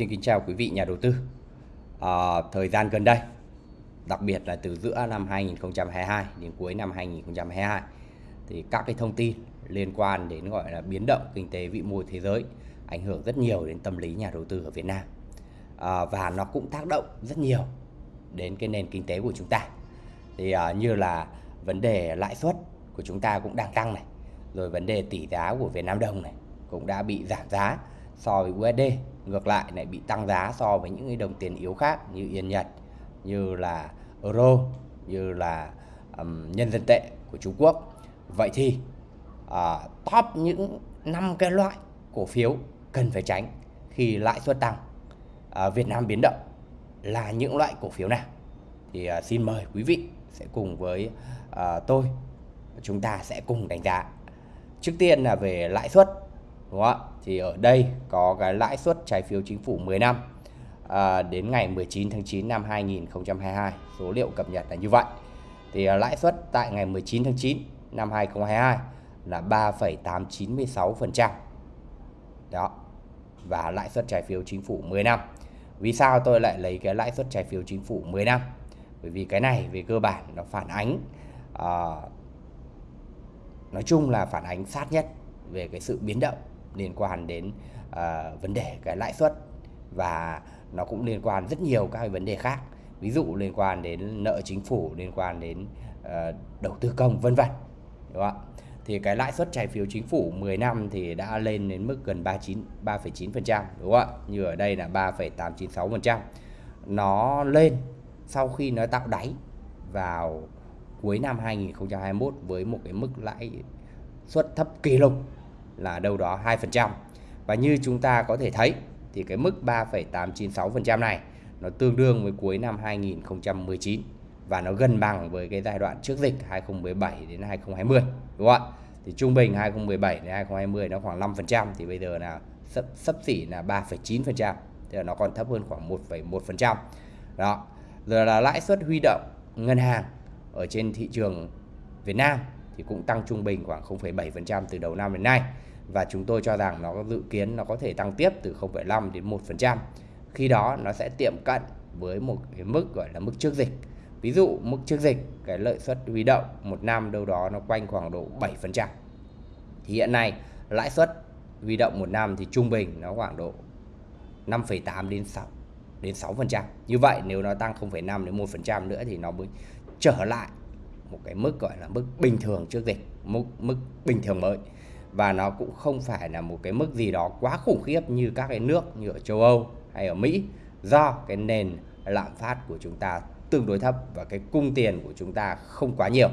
Xin kính chào quý vị nhà đầu tư. À, thời gian gần đây, đặc biệt là từ giữa năm 2022 đến cuối năm 2022, thì các cái thông tin liên quan đến gọi là biến động kinh tế vĩ mô thế giới ảnh hưởng rất nhiều đến tâm lý nhà đầu tư ở Việt Nam à, và nó cũng tác động rất nhiều đến cái nền kinh tế của chúng ta. Thì à, như là vấn đề lãi suất của chúng ta cũng đang tăng này, rồi vấn đề tỷ giá của Việt Nam đồng này cũng đã bị giảm giá so với USD ngược lại lại bị tăng giá so với những cái đồng tiền yếu khác như yên Nhật như là euro như là um, nhân dân tệ của Trung Quốc. Vậy thì uh, top những năm cái loại cổ phiếu cần phải tránh khi lãi suất tăng uh, Việt Nam biến động là những loại cổ phiếu nào? Thì uh, xin mời quý vị sẽ cùng với uh, tôi chúng ta sẽ cùng đánh giá. Trước tiên là về lãi suất đúng không ạ? Thì ở đây có cái lãi suất trái phiếu chính phủ 10 năm à, đến ngày 19 tháng 9 năm 2022 số liệu cập nhật là như vậy. Thì à, lãi suất tại ngày 19 tháng 9 năm 2022 là 3,896% đó. Và lãi suất trái phiếu chính phủ 10 năm. Vì sao tôi lại lấy cái lãi suất trái phiếu chính phủ 10 năm? Bởi vì cái này về cơ bản nó phản ánh à, nói chung là phản ánh sát nhất về cái sự biến động liên quan đến uh, vấn đề cái lãi suất và nó cũng liên quan rất nhiều các cái vấn đề khác. Ví dụ liên quan đến nợ chính phủ liên quan đến uh, đầu tư công vân vân đúng không ạ? Thì cái lãi suất trái phiếu chính phủ 10 năm thì đã lên đến mức gần 39 3,9% đúng không ạ? Như ở đây là 3,896% nó lên sau khi nó tạo đáy vào cuối năm 2021 với một cái mức lãi suất thấp kỷ lục là đâu đó 2%. Và như chúng ta có thể thấy thì cái mức 3,896% này nó tương đương với cuối năm 2019 và nó gần bằng với cái giai đoạn trước dịch 2017 đến 2020 đúng không ạ? Thì trung bình 2017 đến 2020 nó khoảng 5% thì bây giờ là sấp, sấp xỉ là 3,9%, tức là nó còn thấp hơn khoảng 1,1%. Đó. Rồi là lãi suất huy động ngân hàng ở trên thị trường Việt Nam thì cũng tăng trung bình khoảng 0,7% từ đầu năm đến nay và chúng tôi cho rằng nó dự kiến nó có thể tăng tiếp từ 0,5 đến 1%. Khi đó nó sẽ tiệm cận với một cái mức gọi là mức trước dịch. Ví dụ mức trước dịch cái lợi suất huy động một năm đâu đó nó quanh khoảng độ 7%. Thì hiện nay lãi suất huy động một năm thì trung bình nó khoảng độ 5,8 đến 6 đến 6%. Như vậy nếu nó tăng 0,5 đến 1% nữa thì nó mới trở lại một cái mức gọi là mức bình thường trước dịch, mức mức bình thường mới và nó cũng không phải là một cái mức gì đó quá khủng khiếp như các cái nước như ở châu Âu hay ở Mỹ, do cái nền lạm phát của chúng ta tương đối thấp và cái cung tiền của chúng ta không quá nhiều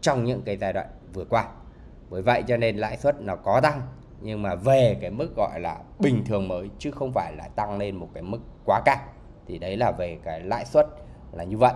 trong những cái giai đoạn vừa qua. Bởi vậy cho nên lãi suất nó có tăng, nhưng mà về cái mức gọi là bình thường mới chứ không phải là tăng lên một cái mức quá cao. Thì đấy là về cái lãi suất là như vậy.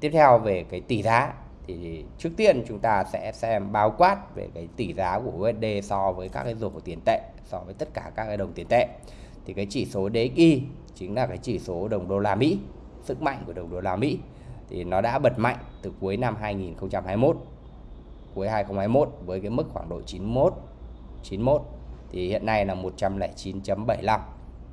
Tiếp theo về cái tỷ giá thì trước tiên chúng ta sẽ xem bao quát về cái tỷ giá của USD so với các cái rổ tiền tệ, so với tất cả các cái đồng tiền tệ. Thì cái chỉ số DXY chính là cái chỉ số đồng đô la Mỹ, sức mạnh của đồng đô la Mỹ. Thì nó đã bật mạnh từ cuối năm 2021 cuối 2021 với cái mức khoảng độ 91 91 thì hiện nay là 109.75 đó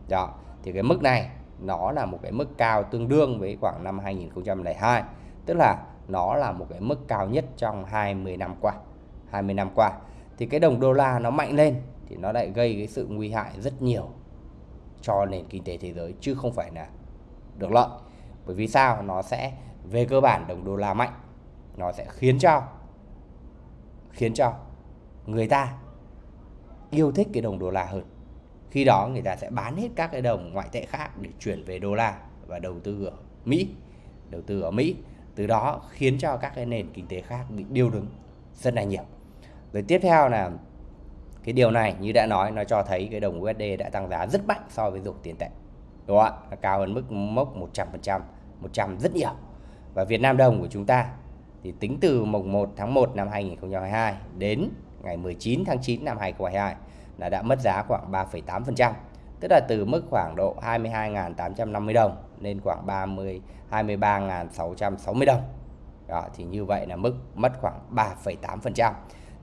dạ, thì cái mức này nó là một cái mức cao tương đương với khoảng năm 2002 tức là nó là một cái mức cao nhất trong 20 năm qua 20 năm qua. Thì cái đồng đô la nó mạnh lên thì nó lại gây cái sự nguy hại rất nhiều cho nền kinh tế thế giới, chứ không phải là được lợi. Bởi vì sao? Nó sẽ, về cơ bản đồng đô la mạnh, nó sẽ khiến cho khiến cho người ta yêu thích cái đồng đô la hơn. Khi đó người ta sẽ bán hết các cái đồng ngoại tệ khác để chuyển về đô la và đầu tư ở Mỹ, đầu tư ở Mỹ từ đó khiến cho các cái nền kinh tế khác bị điêu đứng rất là nhiều. Rồi tiếp theo là cái điều này như đã nói nó cho thấy cái đồng USD đã tăng giá rất mạnh so với dụng tiền tệ đúng không ạ? Nó cao hơn mức mốc 100% 100 rất nhiều. Và Việt Nam đồng của chúng ta thì tính từ mùng 1 tháng 1 năm 2022 đến ngày 19 tháng 9 năm 2022 là đã mất giá khoảng 3,8% tức là từ mức khoảng độ 22.850 đồng lên khoảng 30 23.660 đồng đó, thì như vậy là mức mất khoảng 3,8%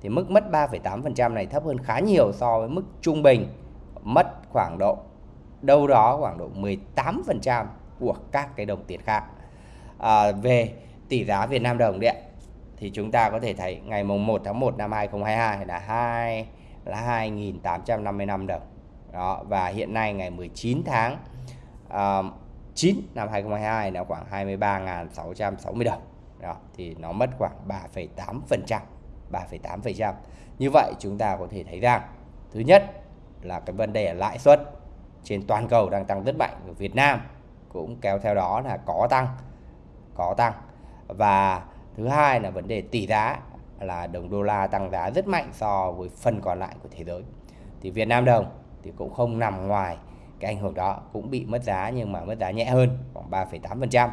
thì mức mất 3,8% này thấp hơn khá nhiều so với mức trung bình mất khoảng độ đâu đó khoảng độ 18% của các cái đồng tiền khác. À, về tỷ giá Việt Nam đồng đấy thì chúng ta có thể thấy ngày mùng 1 tháng 1 năm 2022 là 2 là 2.855 đồng. Đó và hiện nay ngày 19 tháng uh, 9 năm 2022 là khoảng 23.660 đồng. Đó thì nó mất khoảng 3,8%, 3,8%. Như vậy chúng ta có thể thấy rằng thứ nhất là cái vấn đề lãi suất trên toàn cầu đang tăng rất mạnh ở Việt Nam cũng kéo theo đó là có tăng có tăng và thứ hai là vấn đề tỷ giá là đồng đô la tăng giá rất mạnh so với phần còn lại của thế giới thì Việt Nam đồng thì cũng không nằm ngoài cái ảnh hưởng đó cũng bị mất giá nhưng mà mất giá nhẹ hơn khoảng 3,8%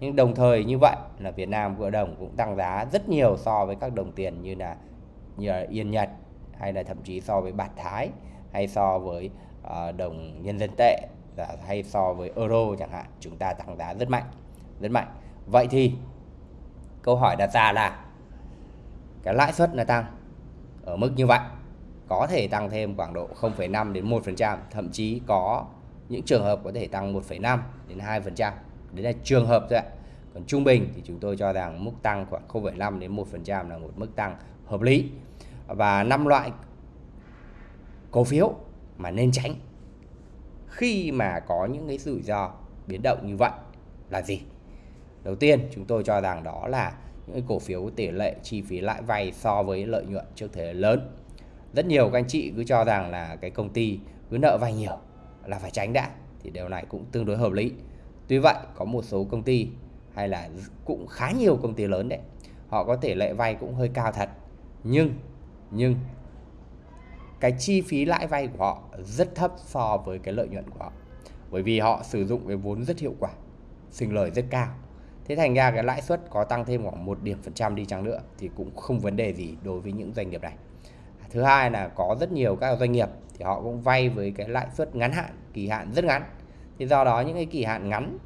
nhưng đồng thời như vậy là Việt Nam của đồng cũng tăng giá rất nhiều so với các đồng tiền như là như là Yên Nhật hay là thậm chí so với bạc Thái hay so với uh, đồng nhân dân tệ hay so với euro chẳng hạn chúng ta tăng giá rất mạnh rất mạnh. Vậy thì câu hỏi đặt ra là cái lãi suất là tăng ở mức như vậy có thể tăng thêm khoảng độ 0,5 đến 1%, thậm chí có những trường hợp có thể tăng 1,5 đến 2%. Đấy là trường hợp thôi ạ. Còn trung bình thì chúng tôi cho rằng mức tăng khoảng 0,5 đến 1% là một mức tăng hợp lý. Và năm loại cổ phiếu mà nên tránh khi mà có những cái rủi ro biến động như vậy là gì? Đầu tiên chúng tôi cho rằng đó là những cổ phiếu tỷ lệ chi phí lãi vay so với lợi nhuận trước thuế lớn. Rất nhiều các anh chị cứ cho rằng là cái công ty cứ nợ vay nhiều là phải tránh đã, thì điều này cũng tương đối hợp lý. Tuy vậy, có một số công ty hay là cũng khá nhiều công ty lớn đấy, họ có thể lệ vay cũng hơi cao thật. Nhưng nhưng cái chi phí lãi vay của họ rất thấp so với cái lợi nhuận của họ. Bởi vì họ sử dụng cái vốn rất hiệu quả, sinh lời rất cao. Thế thành ra cái lãi suất có tăng thêm khoảng một điểm phần trăm đi chăng nữa thì cũng không vấn đề gì đối với những doanh nghiệp này thứ hai là có rất nhiều các doanh nghiệp thì họ cũng vay với cái lãi suất ngắn hạn, kỳ hạn rất ngắn. Thì do đó những cái kỳ hạn ngắn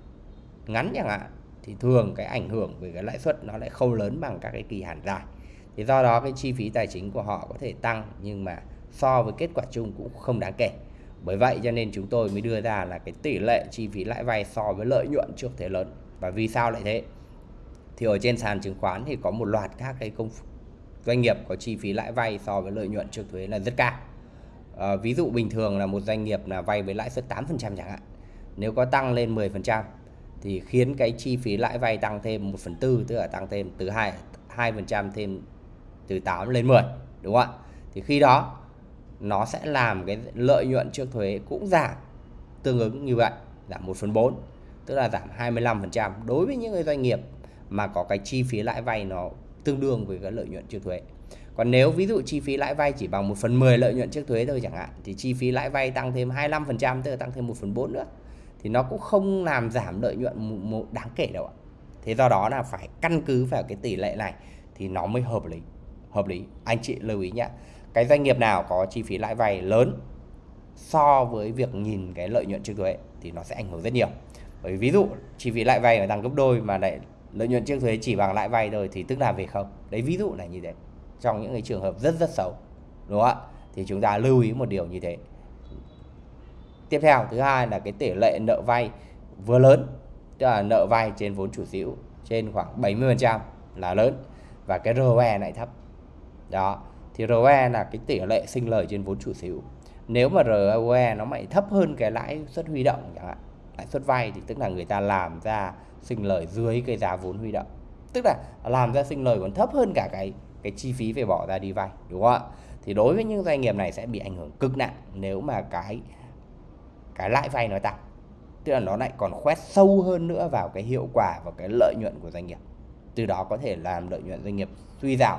ngắn chẳng hạn thì thường cái ảnh hưởng về cái lãi suất nó lại không lớn bằng các cái kỳ hạn dài. Thì do đó cái chi phí tài chính của họ có thể tăng nhưng mà so với kết quả chung cũng không đáng kể. Bởi vậy cho nên chúng tôi mới đưa ra là cái tỷ lệ chi phí lãi vay so với lợi nhuận trước thế lớn. Và vì sao lại thế? Thì ở trên sàn chứng khoán thì có một loạt các cái công doanh nghiệp có chi phí lãi vay so với lợi nhuận trước thuế là rất cao. À, ví dụ bình thường là một doanh nghiệp là vay với lãi suất 8% chẳng hạn. Nếu có tăng lên 10% thì khiến cái chi phí lãi vay tăng thêm 1 phần tư tức là tăng thêm từ 2 2% thêm từ 8 lên 10 đúng không ạ? Thì khi đó nó sẽ làm cái lợi nhuận trước thuế cũng giảm tương ứng như vậy giảm 1 phần 4 tức là giảm 25% đối với những cái doanh nghiệp mà có cái chi phí lãi vay nó tương đương với cái lợi nhuận trước thuế. Còn nếu ví dụ chi phí lãi vay chỉ bằng 1 phần 10 lợi nhuận trước thuế thôi chẳng hạn, thì chi phí lãi vay tăng thêm 25% tức là tăng thêm 1 phần 4 nữa, thì nó cũng không làm giảm lợi nhuận một đáng kể đâu ạ. Thế do đó là phải căn cứ vào cái tỷ lệ này thì nó mới hợp lý hợp lý. Anh chị lưu ý nhé cái doanh nghiệp nào có chi phí lãi vay lớn so với việc nhìn cái lợi nhuận trước thuế thì nó sẽ ảnh hưởng rất nhiều. Bởi ví dụ chi phí lãi vay mà tăng gấp đôi mà lại lợi nhuận trước thuế chỉ bằng lãi vay thôi thì tức là về không? Đấy, ví dụ là như thế. Trong những cái trường hợp rất rất xấu, đúng không ạ? Thì chúng ta lưu ý một điều như thế. Tiếp theo, thứ hai là cái tỷ lệ nợ vay vừa lớn, tức là nợ vay trên vốn chủ sở hữu trên khoảng 70% là lớn và cái ROE lại thấp. Đó, thì ROE là cái tỷ lệ sinh lời trên vốn chủ sở hữu. Nếu mà ROE nó mày thấp hơn cái lãi suất huy động chẳng hạn lãi suất vay thì tức là người ta làm ra sinh lời dưới cái giá vốn huy động. Tức là làm ra sinh lời còn thấp hơn cả cái cái chi phí phải bỏ ra đi vay, đúng không ạ? Thì đối với những doanh nghiệp này sẽ bị ảnh hưởng cực nặng nếu mà cái cái lãi vay nó tăng. Tức là nó lại còn khoét sâu hơn nữa vào cái hiệu quả và cái lợi nhuận của doanh nghiệp. Từ đó có thể làm lợi nhuận doanh nghiệp suy giảm,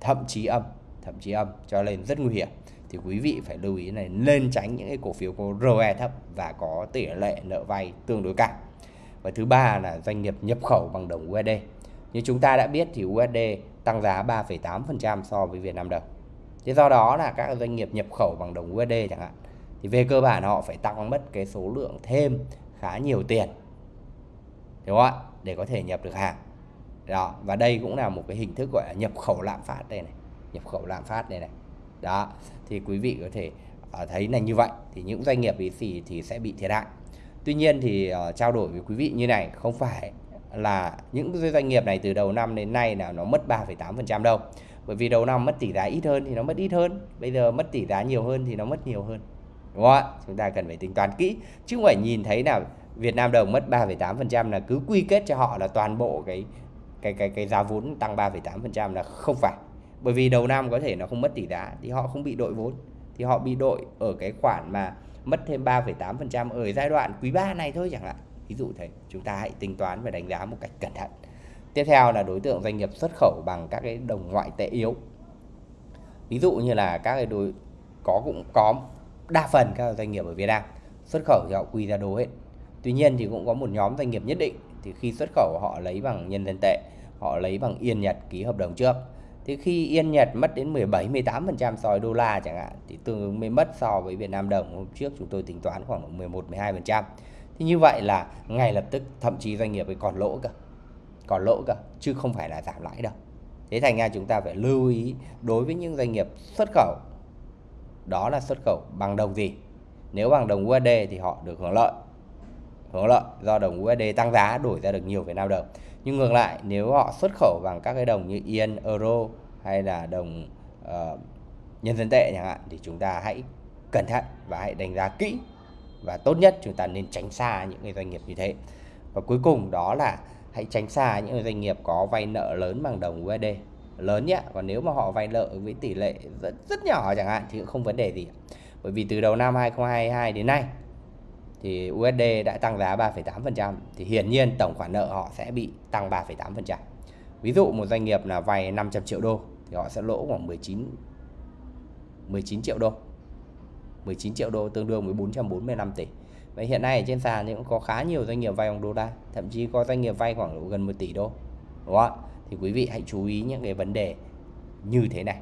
thậm chí âm, thậm chí âm cho nên rất nguy hiểm thì quý vị phải lưu ý này nên tránh những cái cổ phiếu có ROE thấp và có tỷ lệ nợ vay tương đối cao. Và thứ ba là doanh nghiệp nhập khẩu bằng đồng USD như chúng ta đã biết thì USD tăng giá 3,8% so với Việt Nam đồng. Thế do đó là các doanh nghiệp nhập khẩu bằng đồng USD chẳng hạn thì về cơ bản họ phải tăng mất cái số lượng thêm khá nhiều tiền đúng không ạ? Để có thể nhập được hàng. Đó và đây cũng là một cái hình thức gọi là nhập khẩu lạm phát đây này. Nhập khẩu lạm phát đây này đó thì quý vị có thể uh, thấy là như vậy. Thì những doanh nghiệp ý thì thì sẽ bị thiệt hại. Tuy nhiên thì uh, trao đổi với quý vị như này không phải là những doanh nghiệp này từ đầu năm đến nay là nó mất 3,8% đâu. Bởi vì đầu năm mất tỷ giá ít hơn thì nó mất ít hơn. Bây giờ mất tỷ giá nhiều hơn thì nó mất nhiều hơn. Đúng không ạ? Chúng ta cần phải tính toán kỹ. Chứ không phải nhìn thấy là Việt Nam đồng mất 3,8% là cứ quy kết cho họ là toàn bộ cái cái cái cái giá vốn tăng 3,8% là không phải bởi vì đầu năm có thể nó không mất tỷ giá thì họ không bị đội vốn. Thì họ bị đội ở cái khoản mà mất thêm 3,8% ở giai đoạn quý 3 này thôi chẳng hạn. Ví dụ thế chúng ta hãy tính toán và đánh giá một cách cẩn thận. Tiếp theo là đối tượng doanh nghiệp xuất khẩu bằng các cái đồng ngoại tệ yếu. Ví dụ như là các cái đối có cũng có đa phần các doanh nghiệp ở Việt Nam xuất khẩu thì họ quy ra đô hết. Tuy nhiên thì cũng có một nhóm doanh nghiệp nhất định thì khi xuất khẩu họ lấy bằng nhân dân tệ họ lấy bằng yên Nhật ký hợp đồng trước thì khi yên Nhật mất đến 17 18% so với đô la chẳng hạn, thì tương ứng mới mất so với Việt Nam đồng. Hôm trước chúng tôi tính toán khoảng 11 12% thì như vậy là ngay lập tức, thậm chí doanh nghiệp ấy còn lỗ cơ, còn lỗ cơ, chứ không phải là giảm lãi đâu. Thế thành ra chúng ta phải lưu ý đối với những doanh nghiệp xuất khẩu, đó là xuất khẩu bằng đồng gì? Nếu bằng đồng USD thì họ được hưởng lợi hưởng lợi do đồng USD tăng giá, đổi ra được nhiều Việt Nam đồng nhưng ngược lại nếu họ xuất khẩu bằng các cái đồng như Yên, Euro hay là đồng uh, nhân dân tệ chẳng hạn thì chúng ta hãy cẩn thận và hãy đánh giá kỹ và tốt nhất chúng ta nên tránh xa những cái doanh nghiệp như thế. Và cuối cùng đó là hãy tránh xa những doanh nghiệp có vay nợ lớn bằng đồng USD lớn nhé còn nếu mà họ vay nợ với tỷ lệ rất rất nhỏ chẳng hạn thì cũng không vấn đề gì. Bởi vì từ đầu năm 2022 đến nay thì USD đã tăng giá 3,8% thì hiển nhiên tổng khoản nợ họ sẽ bị tăng 3,8%. Ví dụ một doanh nghiệp là vay 500 triệu đô thì họ sẽ lỗ khoảng 19 19 triệu đô. 19 triệu đô tương đương với 445 tỷ. Vậy hiện nay ở trên sàn thì cũng có khá nhiều doanh nghiệp vay bằng đô la, thậm chí có doanh nghiệp vay khoảng gần 1 tỷ đô. Đúng không? Thì quý vị hãy chú ý những cái vấn đề như thế này.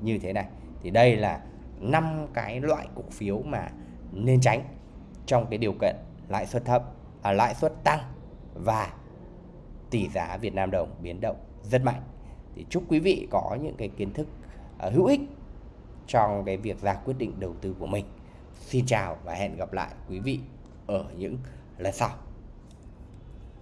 Như thế này. Thì đây là năm cái loại cổ phiếu mà nên tránh trong cái điều kiện lãi suất thấp, à, lãi suất tăng và tỷ giá Việt Nam đồng biến động rất mạnh. Thì chúc quý vị có những cái kiến thức uh, hữu ích trong cái việc ra quyết định đầu tư của mình. Xin chào và hẹn gặp lại quý vị ở những lần sau.